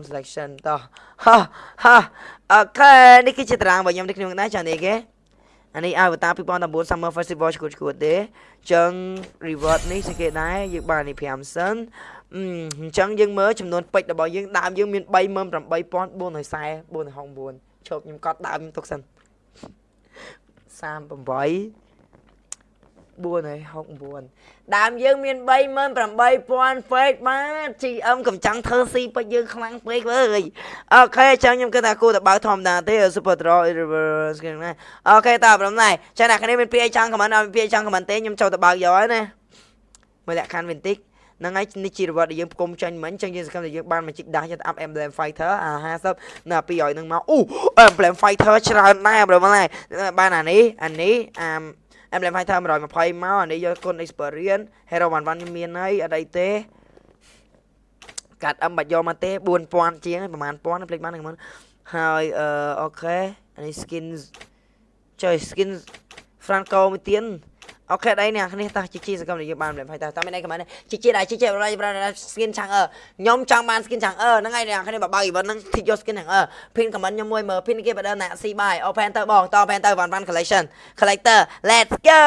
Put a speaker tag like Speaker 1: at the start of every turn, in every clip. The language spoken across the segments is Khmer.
Speaker 1: home selection តោះហាហាអូខេនេះគឺជាតារាងរបស់ខ្ញុំនេះខ្ញុំដែរចានេះគេអានេះ Avatar 2019 Summer Festival ឈួតឈួតទេអញ្ចឹង reward នេះស្អីគេដែរយើងបាននេះ5សិនអញ្ចឹងយើងមើលចំនួនពេជ្ររបស់យើងដើមយើងមាន38449ឈប់ខ្ញុំកត់ដើមខ្ញុំទុកសិន38 469ដើមយើងមាន38000ពេកបាទ GM កំចង់ធ្វើស៊ីពេកយើងខ្លាំងពេកអើយអូខេចឹងខ្ញុំគិតថាគួរតែបើកធម្មតាទេ Super Draw Reverse គេណាអូខេតើប្រហែលចឹងអ្នកគ្នាមានពាក្យអីចង់ខមមិនអត់មានពាក្យអីចង់ខមមិនទេខ្ញុំចូលទៅបើកយកហើយណាមើលលក្ខខណ្ឌវិញតិចហ្នឹងហើយនេះជារវត្តដែលយើងផ្គុំចាញ់មិញចឹងយើងសង្ឃឹមថាយើងបានមកជីកដាស់យកទៅ up emblem fighter អា50នៅ200ហ្នឹងមកអូ emblem fighter ច្រើនដែរប្រហែលបានអានេះអានេះអា Emblem Fighter 120មកអានេះយកគុណ experience Hero 11ខ្ញុំមានហើយអត់អីទេកាត់ M បាច់យកមកទេ4000ជាងប្រហែល1000ភ្លេចបានហ្នឹងហើយអឺអូខេអានេះ skin ចុយ skin Franco មួយទៀត អូខេដៃអ្នកគ្នាតោះជីជីសកម្មយើងបានលេងផៃតើតាមមានអីខមមិនជីជីដែរជីជីប្រហែល skin ឆាំងអឺខ្ញុំចង់បាន skin ឆាំងអឺហ្នឹងហើយអ្នកគ្នាបើបើ event ហ្នឹងធីកយក skin ឆាំងអឺ pin comment ខ្ញុំមួយមើល pin គេបើដល់អ្នក see buy open ទៅបងត open ទៅ one one collection collector let's go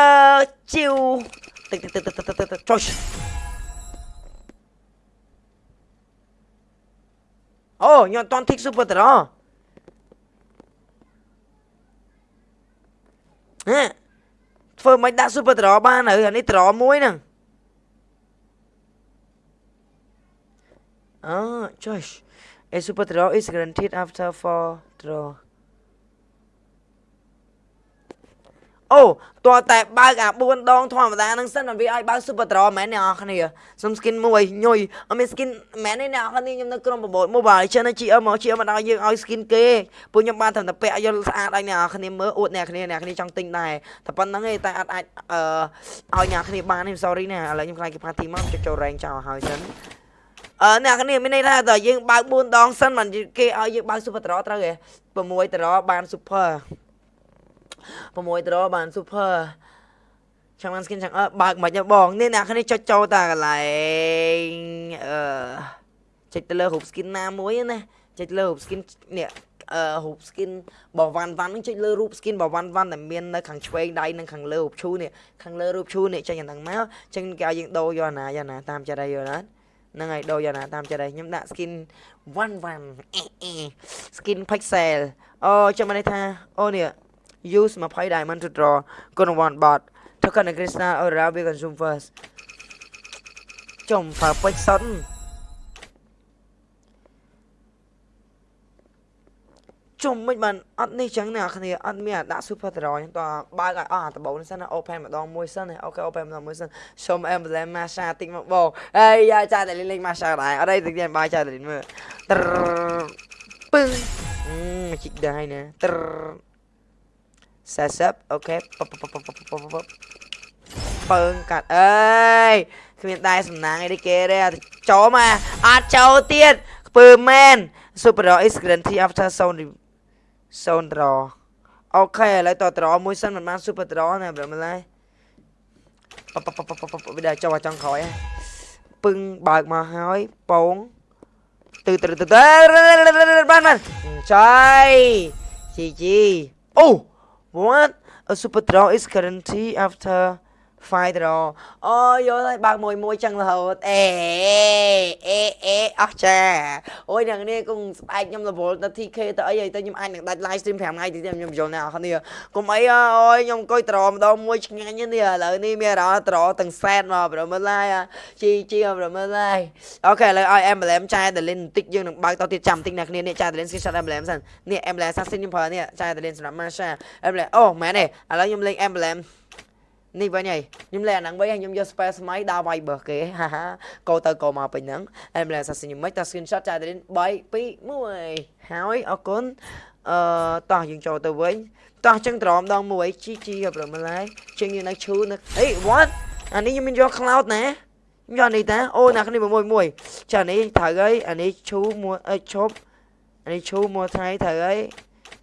Speaker 1: ជីវទឹកទឹកទឹកទឹកទឹកចុះអូខ្ញុំអត់តន់ tick super តរហ៎ ធ្វើមិនដាក់ super draw បានហើយអានេះ draw មួយហ្នឹងអូ Josh a super draw is guaranteed after 4 draw អូតើតែបើកអា4ដងធម្មតាហ្នឹងសិនវាឲ្យបើក super draw មែនអ្នកនរគ្នាសុំ skin មួយញុយអត់មាន skin មែនទេអ្នកនរគ្នាខ្ញុំនៅក្រុមប្រមូល mobile legend ហើយ GM មក GM មកដល់យើងឲ្យ skin គេពួកខ្ញុំបានតែពាក់យកស្អាតឲ្យអ្នកនរគ្នាមើលអួតអ្នកគ្នាអ្នកគ្នាចង់ទិញដែរតែប៉ុណ្្នឹងឯងតែអត់អាចអឺឲ្យអ្នកគ្នាបានទេ sorry ណាឥឡូវខ្ញុំខ្លាចគេ party មកចុចចូល rank ចោលហើយសិនអឺអ្នកគ្នាមានន័យថាតើយើងបើក4ដងសិនមិនគេឲ្យយើងបើក super draw ត្រូវទេ6 draw បាន super 6ត្របាន super ចាំបាន skin ចាំអើបើកមិនបងនេះអ្នកគ្នាចុចចូលតាកន្លែងអឺចុចទៅលើរូប skin ណាមួយណាចុចលើរូប skin នេះអឺរូប skin របស់វ៉ាន់វ៉ាន់នឹងចុចលើរូប skin របស់វ៉ាន់វ៉ាន់ដែលមាននៅខាងឆ្វេងដៃនិងខាងលើរូបឈូនេះខាងលើរូបឈូនេះចេញយ៉ាងហ្នឹងមកចឹងគេឲ្យយើងដូរយកណាយកណាតាមចិត្តឲ្យយកណាហ្នឹងហើយដូរយកណាតាមចិត្តឲ្យខ្ញុំដាក់ skin វ៉ាន់វ៉ាន់ skin pixel អូចាំមកនេះថាអូនេះ use 20 diamond to draw. Con one bot. Token of Krishna or Ravi consume first. Chồng phá quách sẵn. Chồng mấy bạn ăn đi chẳng nào khi ăn mía đã super rồi. Tòa ba cái à tòa bốn sân là open mà đo môi sân này. Ok open mà môi sân. Xong em lên massage tinh một bồ. Ê ya cha để lên lên massage lại, ở đây thực hiện bài cha để lên mưa pưng. Ừ, Chích đai nè. 40អូខេពើងកាត់អើយគ្មានដែរសំណាងអីទេគេទេចូលមកអត់ចូលទៀតខ្ពើមែន Super is guarantee after zone zone draw អូខេឥឡូវតត្រមួយសិនមិនបាន Super draw ណាប្រហែលឡើយវាដែរចូលចង់ក្រោយហ៎ពឹងបើកមកហើយពងទៅទៅទៅបានបានចៃជីជីអូ What? A super draw is currently after 5 draw អូយកហើយបើកមួយមួយចឹងរហូតអេអេអេអស់ចាអូយអ្នកនេះគង់ស្បែកខ្ញុំរវល់ទៅ TK ទៅអីហើយទៅខ្ញុំអាចនឹងដាច់ live stream 5ថ្ងៃទៀតខ្ញុំយល់អ្នកនរកុំអីអូយខ្ញុំអង្គុយត្រម្ដងមួយឆ្ងាញ់នេះឥឡូវនេះមានអារម្មណ៍ត្រទាំងសែតមកប្រមើលឡាយជីជីប្រមើលឡាយអូខេឥឡូវឲ្យ emblem ចែ Delin បន្តិចយើងនឹងបើកតទៀតចាំបន្តិចអ្នកគ្នានេះចែ Delin screenshot emblem សិននេះ emblem assassin ខ្ញុំប្រើនេះចែ Delin សម្រាប់ Masha emblem អូមែនទេឥឡូវខ្ញុំលេង emblem នេះវិញហើយខ្ញុំលេអាហ្នឹងវិញហើយខ្ញុំយក space ស្មៃដើរ Viber គេហាហាកោទៅកោមកពេញហ្នឹងហើយម្លេះសាសខ្ញុំមិនតា screenshot ចាទៅ3 2 1ហើយអរគុណអឺតោះយើងចូលទៅវិញតោះចឹងត្រមដងមួយជីជីប្រមឡាយជាងយើងនៅឈូនៅអេ what អានេះខ្ញុំមានយក cloud ណាខ្ញុំយកនេះតាអូណាគ្នាមួយមួយចានេះត្រូវហើយអានេះឈូមួយអើឈប់អានេះឈូមួយថ្ងៃត្រូវហើយអា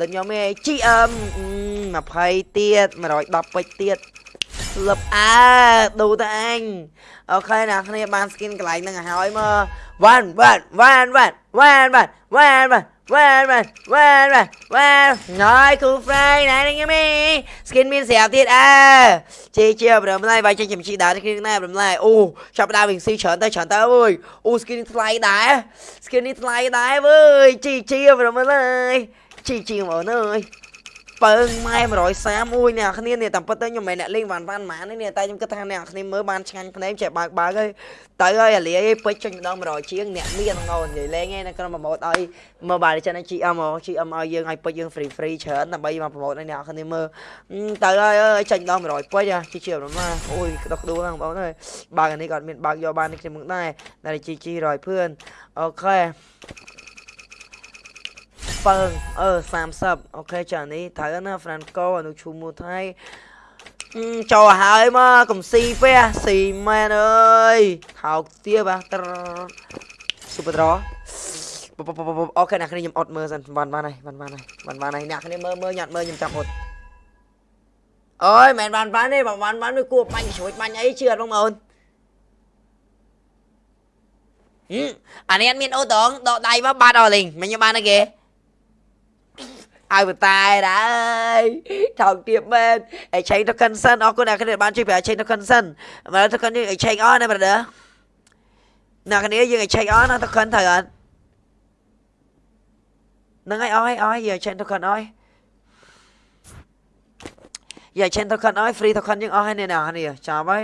Speaker 1: ដូចខ្ញុំឯង GM 20ទៀត110ពេជ្រទៀតលឹបអើដូទៅអញអូខេអ្នកគ្នាបាន skin កន្លែងហ្នឹងឲ្យហើយមកវ៉ាន់វ៉ាន់វ៉ាន់វ៉ាន់វ៉ាន់វ៉ាន់វ៉ាន់វ៉ាន់វ៉ាន់វ៉ាន់វ៉ាន់វ៉ាន់វ៉ាន់ណយគូ Fry ណែនេះមី skin មានស្រាប់ទៀតអើជេជាប្រមឡៃវាយចេញជំជីដើរនេះគ្នាប្រមឡៃអូចាប់ដើមវិញស៊ីច្រើនទៅច្រើនទៅអើយអូ skin នេះថ្លៃដែរ skin នេះថ្លៃដែរវើយជីជាប្រមឡៃ ជីជាមកអើយពើងម៉ែ130មួយអ្នកគ្នានេះតាមពិតទៅខ្ញុំមិនអ្នកលេងវ៉ាន់វ៉ាន់ម៉ានទេនេះតែខ្ញុំគិតថាអ្នកគ្នាមើលបានឆ្ងាញ់ភ្នែកចេះបើកបើកហើយទៅហើយអាលីឯងពេជ្រចេញម្ដង100ជាងអ្នកមានងោនិយាយលេងឯងនៅក្នុងប្រម៉ូតឲ្យមើលបាទចឹង GM មក GM ឲ្យយើងឲ្យពេជ្រយើង free free ច្រើនដើម្បីមកប្រម៉ូតឲ្យអ្នកគ្នាមើលទៅហើយអើយចេញម្ដង100ពេជ្រជីជីប្រមាអូយក្តុកដួលហ្នឹងបងអើយបើកអានេះក៏អត់មានបើកយកបាននេះខ្ញុំដែរតែជីជី100ភឿនអូខេ ពើងអឺ30អូខេចានេះត្រូវណាហ្វ្រាន់កូអនុឈូមូថៃចូលហើយមកកំស៊ីពេះស៊ីមែនអើយថោកទៀបាទត្រស៊ុបត្រអូខេអ្នកគ្នាខ្ញុំអត់មើលសិនបានបានហើយបានបានហើយបានបានហើយអ្នកគ្នាមើលមើលញ៉ាត់មើលខ្ញុំចាំអត់អើយមិនបានបានទេបើបានបានគួរបាញ់ជ្រួចបាញ់អីជឿអត់បងប្អូនអានេះអត់មានអូតងដកដៃមកបាត់អស់លេងមិនខ្ញុំបានទេគេ ឲ្យបតែដែរថោកទៀតមែនអេឆេងទៅកិនសិនអរគុណអ្នកគ្នាបានជួយប្រាឆេងទៅកិនសិនមកទៅកិនយើងអេឆេងអស់ណា brother អ្នកគ្នាយើងអេឆេងអស់ណាទៅកិនត្រូវអត់នឹងឲ្យអស់ឲ្យអស់យើងឆេងទៅកិនអស់យើងឆេងទៅកិនអស់ free ទៅកិនយើងអស់ហើយនេះអ្នកគ្នាចាំហើយ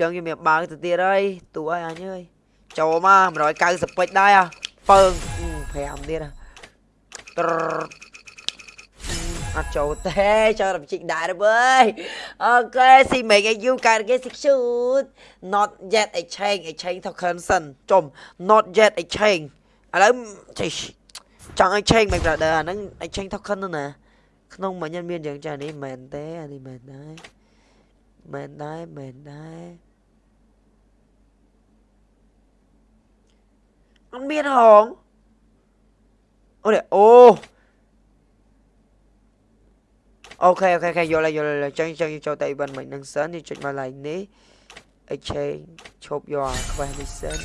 Speaker 1: ចឹងយើងមានបើកទៅទៀតហើយទូឲ្យអញអើយចូលមក190ពេជ្រដែរពើង5ទៀតត្រ អត់ចូលទេចូលរំជីកដែរវើយអូខេ see make you កើតគេ six shoot not yet exchange exchange token សិនចុំ not yet exchange ឥឡូវចង់ exchange មិន brother អាហ្នឹង exchange token នោះណាក្នុងមិញមានយ៉ាងចានេះមែនទេអានេះមែនដែរមែនដែរមែនដែរអត់មានហងអូនេះអូ OK OK OK យល់ហើយយល់ហើយចឹងចឹងចូលទៅ event មិននឹងសិនយើងចុចមក line នេះ exchange ឈប់យកអា quest នេះសិន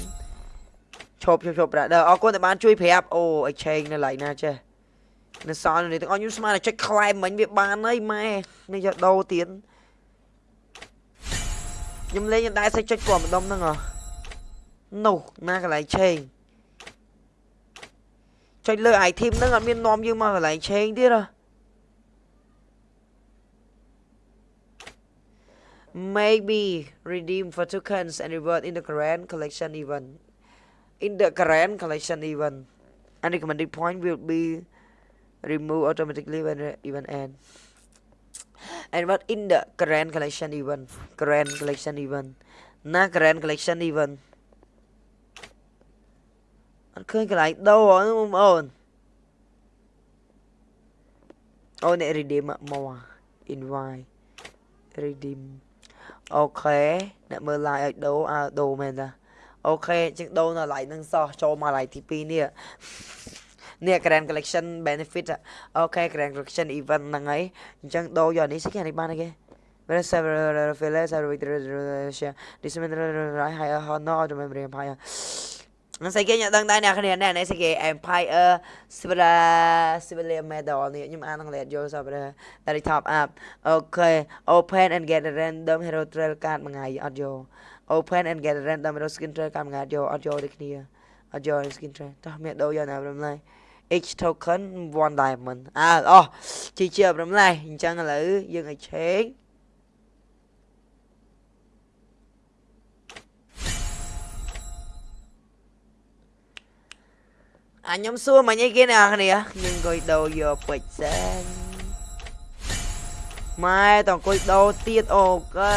Speaker 1: ឈប់ឈប់ឈប់ brother អរគុណដែលបានជួយប្រាប់អូ exchange នៅ line ណាចេះនៅសល់នេះទាំងអស់ខ្ញុំស្មានតែចុច claim មិញវាបានហើយម៉ែនេះយកដូរទៀតខ្ញុំលេងខ្ញុំដែរសេចចុចពណ៌ម្ដុំហ្នឹងហ៎នោះណាកន្លែង change ចុចលើ item ហ្នឹងអត់មាននាំយើងមកកន្លែង change ទៀតហ៎ maybe redeem for tokens and reward in the grand collection event. In the grand collection event, and recommended point will be removed automatically when the event ends. And what in the grand collection event? Grand collection event. Na grand collection event. Anh khơi cái lại đâu rồi không ổn. Ôi um, này redeem more invite redeem អូខេអ្នកមើល live ឲ្យដូរអើដូរមែនតាអូខេជាងដូរនៅ live នឹងសោះចូលមក live ទី2នេះនេះ Grand Collection benefit អូខេ Grand Collection event ហ្នឹងហើយអញ្ចឹងដូរយកនេះស្គីនេះបានទេគេ Where several failures are with share this man right higher honor to memory empire នឹងស្អីគេខ្ញុំដឹងដែរអ្នកគ្នានេះនេះស្អីគេ Empire Civil Civilian Medal នេះខ្ញុំអានអង់គ្លេសយល់សប្បុរស Dari top up អូខេ Open and get a random hero trail card មួយថ្ងៃអត់យក Open and get a random hero skin trail card មួយថ្ងៃយកអត់យកដូចគ្នាអត់យក skin trail តោះមានដូរយកណាប្រមឡៃ each token 1 diamond អើអូជីជាប្រមឡៃអញ្ចឹងឥឡូវយើងឲ្យ change អាខ្ញុំសួរមិញអីគេអ្នកគ្នាខ្ញុំអង្គុយដូរយកពេជ្រសែនម៉ែតអង្គុយដូរទៀតអូកែ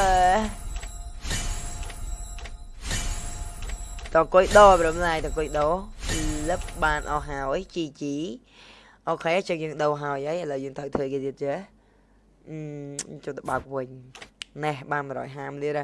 Speaker 1: តអង្គុយដូរប្រមណៃតអង្គុយដូរលឹបបានអស់ហើយ GG អូខេចឹងយើងដូរហើយហើយឥឡូវយើងត្រូវធ្វើគេទៀតចេះអឺចូលទៅបើកវិញ ណេះបាន150លាន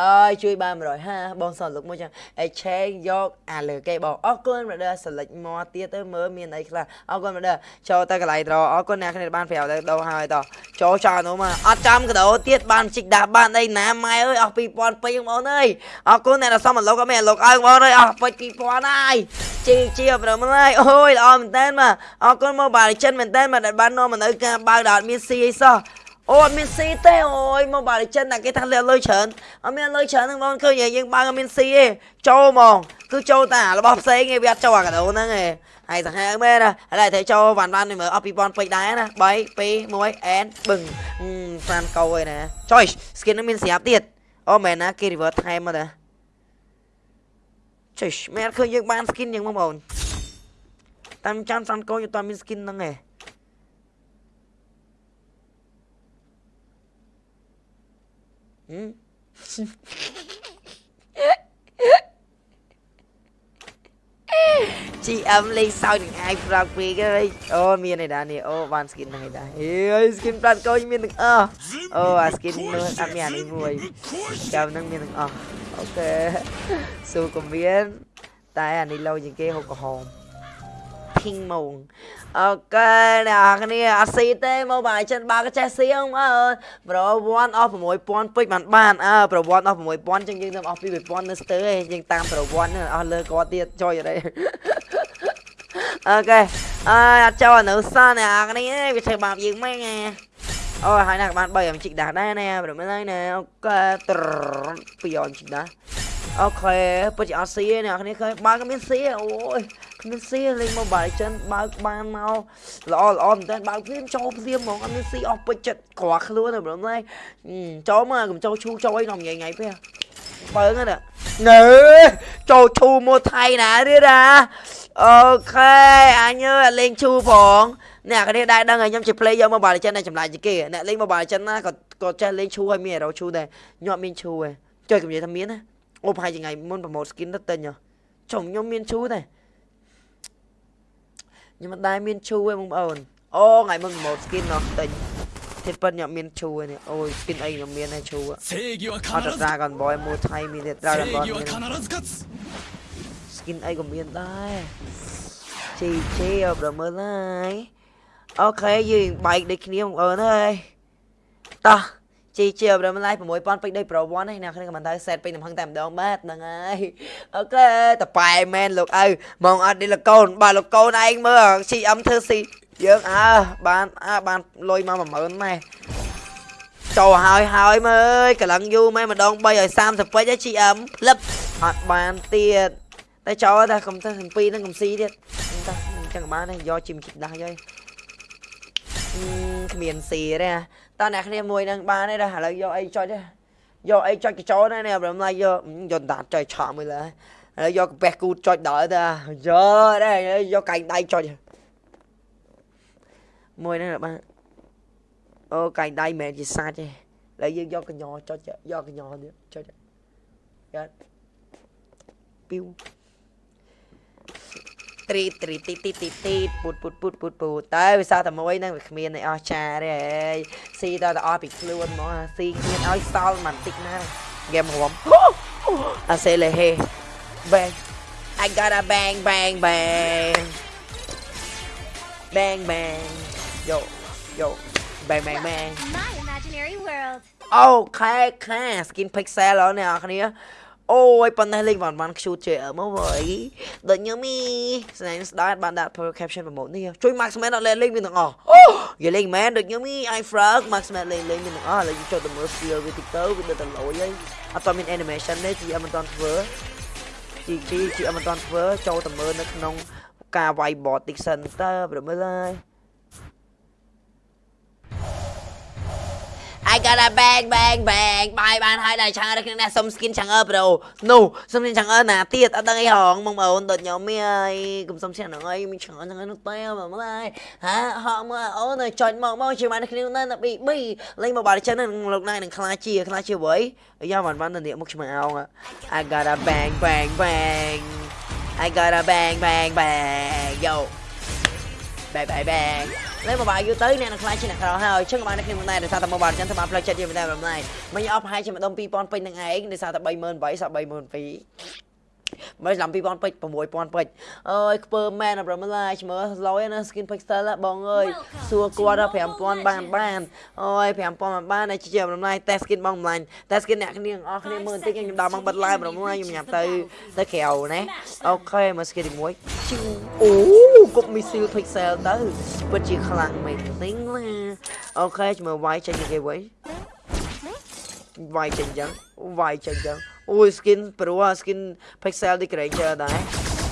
Speaker 1: អើយជួយបាន150បងសនលុកមួយចឹង exchange យកអាលើគេបងអរគុណ brother select មកទៀតទៅមើលមានអីខ្លះអរគុណ brother ចូលទៅកន្លែងត្រអរគុណអ្នកគ្នាបានប្រាប់ទៅដូរហើយតចូលចោលនោះមកអត់ចាំកដោទៀតបានជីកដាស់បានអីណាម៉ែអើយអស់2000ពេញបងប្អូនអើយអរគុណអ្នកដែលសមលុកអត់មានលុកអើបងប្អូនអើយអស់ពេញ2000ហើយជីជីប្រូមើលអូយល្អមែនតើមកអរគុណមកបាទចិនមែនតើមកដែលបាននាំមកនៅការបើកដល់អត់មានស៊ីអីសោះ អូអត់មានស៊ីទេអូយមកបាលចិនតែគេថាលាក់លុយច្រើនអត់មានលុយច្រើនហ្នឹងបងឃើញយើងបើអត់មានស៊ីទេចូលហ្មងគឺចូលតែរបស់ផ្សេងឯងវាអត់ចូលអាកាដូហ្នឹងឯងហើយសាហាវមែនណាឥឡូវត្រូវចូលវ៉ាន់វ៉ាន់នេះមើលអស់2000ពេជ្រដែរណា3 2 1អែនបឹងហ្វ្រានកោឯណាចុយ skin ហ្នឹងមានស្រាប់ទៀតអូមែនណាគេ reverse ថែមមកតាចុយមែនឃើញយើងបាន skin យ៉ាងបងប្អូនតាមចាំហ្វ្រានកោយើងអត់មាន skin ហ្នឹងឯង ជីអឹមលេងសើចនឹងអាយប្រាប់ពេកហើយអូមានឯដានេះអូបាន skin ហ្នឹងឯដាអេ skin ប្រាត់កោមានទាំងអស់អូអា skin នោះអត់មានអានេះមួយចាំហ្នឹងមានទាំងអស់អូខេស៊ូក៏មានតែអានេះលោជាងគេហូបក្រហម ping ហ្មងអូខេអ្នកគ្នាអត់ស៊ីទេមកបាយចិនបើកចេះស៊ីអើប្រវត្តិអស់6000ពេជ្របានបានអើប្រវត្តិអស់6000ចឹងយើងទៅអស់2000នៅស្ទើឯងយើងតាមប្រវត្តិអស់លើគាត់ទៀតចុយអីអូខេអើអត់ចូលនៅសនអ្នកគ្នាវាធ្វើបាបយើងម៉េចណាអូហើយណាបាន3អំជីកដាស់ដែរណាប្រហែលហើយណាអូខេត្រពីអំជីកដាស់ អូខេពិតជាអត់ស៊ីទេអ្នកគ្នាឃើញបើក៏មានស៊ីអូយគ្មានស៊ីលេង Mobile Legends បើកបានមកល្អល្អមែនតើបើកព្រាមចូលព្រាមហ្មងអត់មានស៊ីអស់ពេជ្រចិត្តក្រខ្លួនទេបងណាចូលមកកុំចូលឈូចូលអីនំញ៉ៃញ៉ៃពេះបើហ្នឹងណាណើចូលឈូមកថៃណាទៀតណាអូខេអញអើលេងឈូផងអ្នកគ្នាដែរដឹងហើយខ្ញុំជា play យក Mobile Legends តែចម្លាច់ជាងគេអ្នកលេង Mobile Legends ណាក៏ក៏ចេះលេងឈូហើយមាន hero ឈូដែរខ្ញុំអត់មានឈូទេចុយកំនិយាយថាមានណា អូប្រហែលជាថ្ងៃមុនប្រម៉ូត skin ទៅទិញចុំខ្ញុំមានឈូទេខ្ញុំមិនដែលមានឈូទេបងប្អូនអូថ្ងៃមុនប្រម៉ូត skin ណោះទិញទៀតប៉ុនខ្ញុំមានឈូនេះអូយ skin អីខ្ញុំមានដែរឈូអត់ Dragon Ball មួយថៃមានទៀត Dragon Ball មាន skin អីក៏មានដែរជីជីអបមើលហើយអូខេយើងបែកដូចគ្នាបងប្អូនហើយតោះ ជីជាប្រមឡាយ6000ពេជ្រដោយប្រវត្តិហ្នឹងអ្នកគ្នាក៏មិនទៅសេតពេញទំហឹងតែម្ដងបាទហ្នឹងហើយអូខេតប៉ែមែនលោកឪមកអត់នេះលោកកូនបាទលោកកូនឯងមើល CM ធ្វើស៊ីយើងអើបានអើបានលុយមក10000ម៉ែចូលហើយហើយមើលអើយកន្លងយូរម៉ែម្ដង3ឲ្យ30ពេជ្រ GM ផ្លឹបអត់បានទៀតតែចូលតែកុំទៅ7ហ្នឹងកុំស៊ីទៀតតែអញ្ចឹងបានយកជីមជីដាស់យកគ្មានស៊ីទេ តើអ្នកគ្នាមួយនឹងបានទេដល់ឥឡូវយកអីចុចទេយកអីចុចកញ្ចោណានេះប្រហែលយកយកដាតចុចឆក់មួយលើឥឡូវយកកាពះគូចុចដល់ទៅយកដែរយកកែងដៃចុចមួយហ្នឹងបាទអូកែងដៃមិនមែនជាសាច់ទេឥឡូវយើងយកកញ្ញចុចយកកញ្ញទៀតចុចយកពីវ ត្រីត្រីទីទីទីទីពូតពូតពូតពូតពូតតែវាសោះតែមួយហ្នឹងវាគ្មានអីអស់ចាទេអេស៊ីតតែអស់ពីខ្លួនហ្មងស៊ីគ្មានឲ្យសល់មិនតិចណាហ្គេមរួមអាសេលេហេ bang I got a bang bang bang bang bang yo yo bang bang bang
Speaker 2: My imaginary world.
Speaker 1: អូខែខែ skin pixel អរអ្នកនរ អូយប៉ុណ្ណេះលេងបានបាន cute ជើមកវើយដូចញឹមមីស្នេហ៍ស្ដាយបានដាក់ power caption ប្រម៉ូទនេះជួយ Maxman អត់លេងលេងមានទាំងអស់អូយលេងមែនដូចញឹមមី i frog Maxman លេងលេងមានទាំងអស់ឥឡូវចូលទៅមើល skill វាតិចទៅវានៅតែលយហើយអត់តមាន animation ទេជីមិនតាន់ធ្វើជីជីជីមិនតាន់ធ្វើចូលទៅមើលនៅក្នុងការវាយ bot តិចសិនតើប្រមើលហើយ I got a bang bang bang បាយបានហើយដល់ឆាងរកគ្នាសុំ skin ឆាងអើ bro នោះសុំ skin ឆាងអើណាទៀតអត់ដឹងអីហងបងប្អូនដូចខ្ញុំមានកុំសុំឆាងហ្នឹងអីមានឆាងអើហ្នឹងនោះតែបងប្អូនហាហកមើលអូនចុចមកមកជាមួយគ្នានៅណា BB លេងមកបាល់ចិននឹងលោកណៃនឹងខ្លាជាខ្លាជាអ្វីយ៉ាបានបានទៅនេះមុខឆ្មាអោង I got a bang bang bang I got a bang bang bang yo bang bang bang លេមកបាយយូរទៅអ្នកនឹងខ្លាចជាអ្នកក្រហើយអញ្ចឹងក៏បានតែគ្នាមិនដែរដោយសារតែមកបាយចឹងទៅបានផ្លូវចិត្តយើងមិនដែរមិនដែរមិញអស់ប្រហែលជាម្ដុំ2000ពេញនឹងឯងដោយសារតែ38000សោះ32000 មិនឡំ2000ពេជ្រ6000ពេជ្រអើយខ្ពើមែនប្រមឡាឈ្មោះឡយណា skin pixel បងអើយសួរគាត់ដល់5000បានបានអើយ5000បានបានតែជាប្រមឡាតែ skin បងម្លាញ់តែ skin អ្នកគ្នាអស់គ្នាមើលបន្តិចខ្ញុំដល់មកបិទ live ប្រមឡាខ្ញុំញ៉ាំទៅទៅក្រៅណាអូខេមក skin ទី1ជិះអូគប់ missile pixel ទៅពិតជាខ្លាំងមែនទិញណាអូខេឈ្មោះវាយចេញគេវិញវាយចេញចឹងវាយចេញចឹង អូយ skin ព្រោះ skin pixel ទី creature ដែរ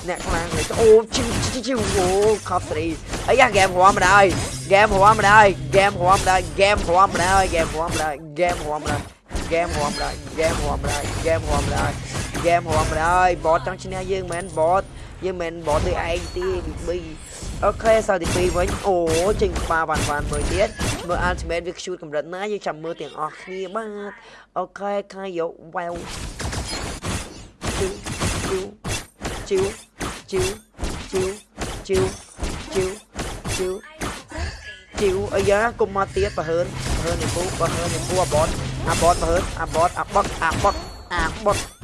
Speaker 1: អ្នកខ្លាំងលេអូជីជីអូខប់ត្រីអីយ៉ាហ្គេមរំមិនដែរហ្គេមរំមិនដែរហ្គេមរំមិនដែរហ្គេមរំមិនដែរហ្គេមរំមិនដែរហ្គេមរំមិនដែរហ្គេមរំមិនដែរហ្គេមរំមិនដែរហ្គេមរំមិនដែរហ្គេមរំមិនដែរបតចង់ឈ្នះយើងមែនបតយើងមិនបតដូចឯងទេប៊ី អូខេសល់ទី2វិញអូចេញក្បាលបានបានមួយទៀតមើល ultimate វា shoot កម្រិតណាយើងចាំមើលទាំងអស់គ្នាបាទអូខេខាយក wow ជូជូជូជូជូជូជូអាយ៉ាកុំមកទៀតបើហើនបើហើននេះពូបើហើននេះពូអាបតអាបតបើហើនអាបតអាបតអាបតអាបតអា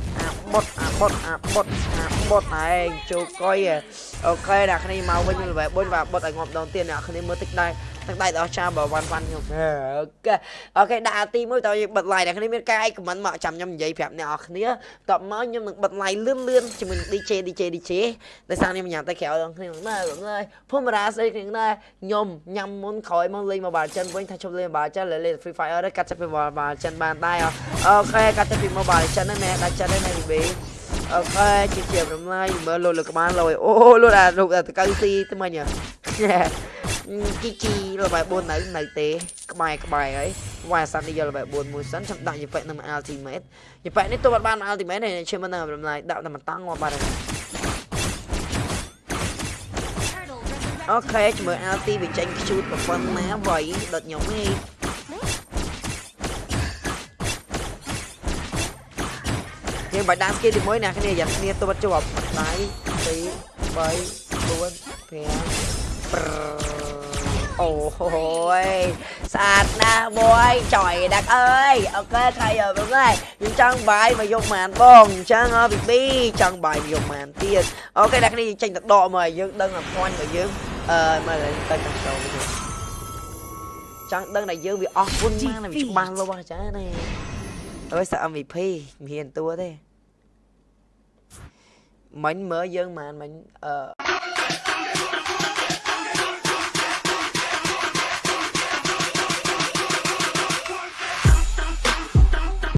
Speaker 1: បតអាបតអាបតអាបតឯងចូលកុយអូខេអ្នកគ្នាមកវិញល្បែបុញបាទបតឲ្យងាប់ដងទៀតអ្នកគ្នាមើលតិចដែរ ទាំងដៃដល់ចាបើវ៉ាន់វ៉ាន់ខ្ញុំអូខេអូខេដាក់ទី1តើយើងបិទ live អ្នកគ្នាមានការអី comment មកចាំខ្ញុំនិយាយប្រាប់អ្នកនរគ្នាតបមកខ្ញុំនឹងបិទ live លឿនលឿនជាមួយ DJ DJ DJ ដោយសារខ្ញុំញ៉ាំតែក្រៅដល់គ្នាណាឡើយភូមិរាស្អីគ្នាណាខ្ញុំញ៉ាំមុនក្រោយមកលេង Mobile Legends វិញថាជប់លេង Mobile Legends លេង Free Fire កាត់ចាប់ពី Mobile Legends បានដែរអូខេកាត់ចាប់ពី Mobile Legends ណាដាច់ចិត្តណា BB អូខេជាជារំលាយមើលលោតលើក្បាលលយអូលោតអារូបតកៅស៊ីទៅមិញ ជីជីលបែ4នៅនៅទេក្បែរក្បែរហើយវ៉ាសាន់នេះយកលបែ4មួយសិនចាំដាក់យប៉ែនឹង ultimate យប៉ែនេះទៅបាត់បាន ultimate នេះឈើមិនដឹងរំលាយដាក់តែមិនតង់មកបាត់ហើយអូខេជាមួយ LT វាចេញខ្ជូតប៉ុណ្ណាវ៉ៃដុតខ្ញុំហីយើងបាច់ដាក់ skill ទី1អ្នកគ្នាយ៉ាងគ្នាទៅជាប់ដៃ2 3 4 5 អូយស្អាតណាស់បងចុយដាក់អើយអូខេថៃអើបងអើយខ្ញុំចង់បាយមកយកម៉ានបងអញ្ចឹងអប៊ីប៊ីចង់បាយមកយកម៉ានទៀតអូខេដាក់គ្នាចេញទៅដកមកឲ្យយើងដឹងថាភ័ញរបស់យើងអឺមើលទៅទៅចូលទៅចង់ដឹងថាយើងវាអស់ពុនម៉ានវាច្បាស់លាស់ចាណាអើយសា MVP មិនហ៊ានតួទេមិញមើលយើងម៉ានមិញអឺ